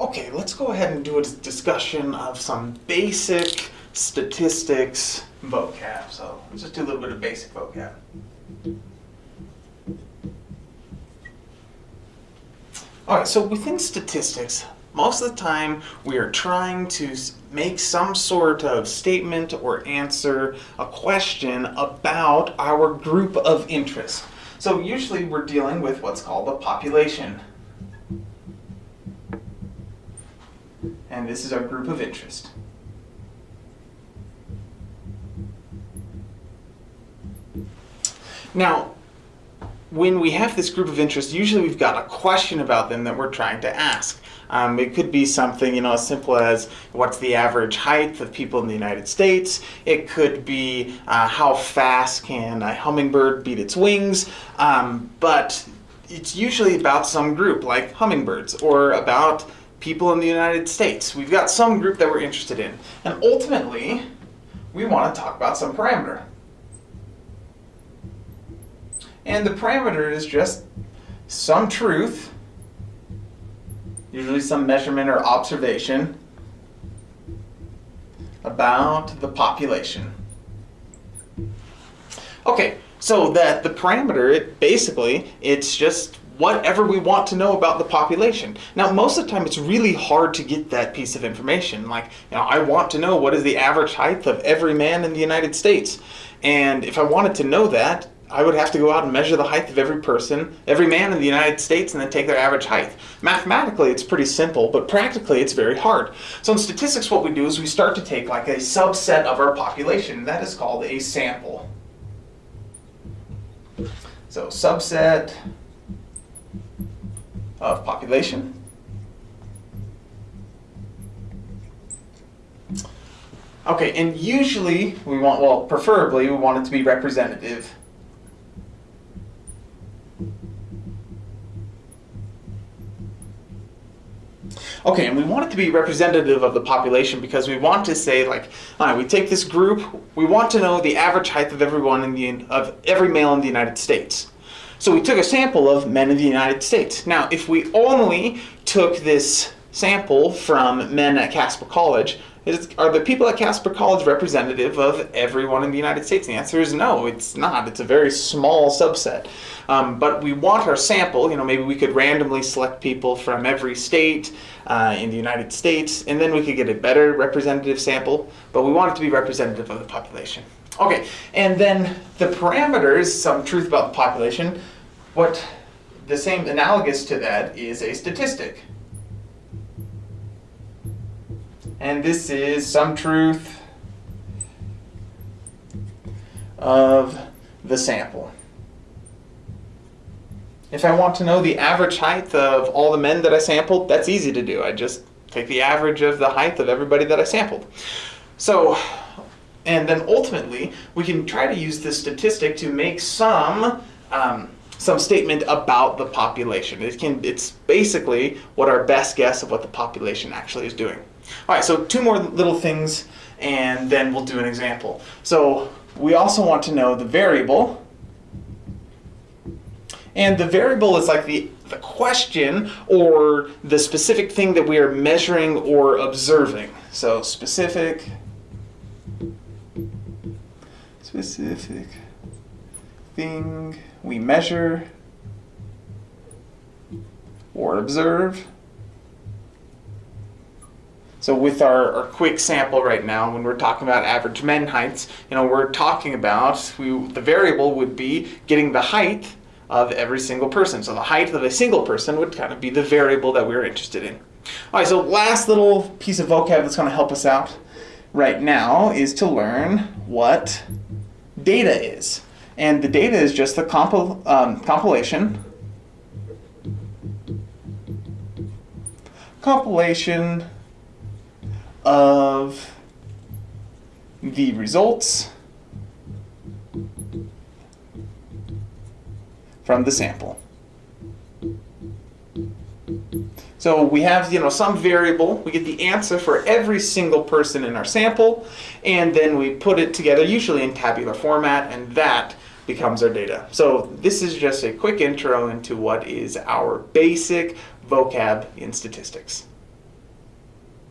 Okay, let's go ahead and do a discussion of some basic statistics vocab. So let's just do a little bit of basic vocab. All right, so within statistics, most of the time we are trying to make some sort of statement or answer a question about our group of interest. So usually we're dealing with what's called a population. And this is our group of interest. Now, when we have this group of interest, usually we've got a question about them that we're trying to ask. Um, it could be something, you know, as simple as what's the average height of people in the United States. It could be uh, how fast can a hummingbird beat its wings. Um, but it's usually about some group, like hummingbirds, or about people in the United States. We've got some group that we're interested in. And ultimately, we want to talk about some parameter. And the parameter is just some truth, usually some measurement or observation, about the population. Okay, so that the parameter, it basically, it's just whatever we want to know about the population. Now, most of the time, it's really hard to get that piece of information. Like, you know, I want to know what is the average height of every man in the United States. And if I wanted to know that, I would have to go out and measure the height of every person, every man in the United States, and then take their average height. Mathematically, it's pretty simple, but practically, it's very hard. So in statistics, what we do is we start to take like a subset of our population. That is called a sample. So subset of population. Okay, and usually we want, well, preferably we want it to be representative Okay, and we want it to be representative of the population because we want to say like, all right, we take this group, we want to know the average height of everyone in the of every male in the United States. So we took a sample of men in the United States. Now, if we only took this sample from men at Casper College, is, are the people at Casper College representative of everyone in the United States? The answer is no, it's not. It's a very small subset. Um, but we want our sample, you know, maybe we could randomly select people from every state uh, in the United States, and then we could get a better representative sample, but we want it to be representative of the population. Okay, and then the parameters, some truth about the population, what the same analogous to that is a statistic. And this is some truth of the sample. If I want to know the average height of all the men that I sampled, that's easy to do. I just take the average of the height of everybody that I sampled. So, and then ultimately, we can try to use this statistic to make some um, some statement about the population. It can, it's basically what our best guess of what the population actually is doing. All right, so two more little things, and then we'll do an example. So we also want to know the variable, and the variable is like the, the question or the specific thing that we are measuring or observing. So specific, specific thing we measure or observe. So with our, our quick sample right now, when we're talking about average men heights, you know, we're talking about, we, the variable would be getting the height of every single person. So the height of a single person would kind of be the variable that we're interested in. All right, so last little piece of vocab that's going to help us out right now is to learn what data is. And the data is just the compil um, compilation compilation of the results from the sample. So we have, you know, some variable, we get the answer for every single person in our sample, and then we put it together, usually in tabular format, and that becomes our data. So this is just a quick intro into what is our basic vocab in statistics.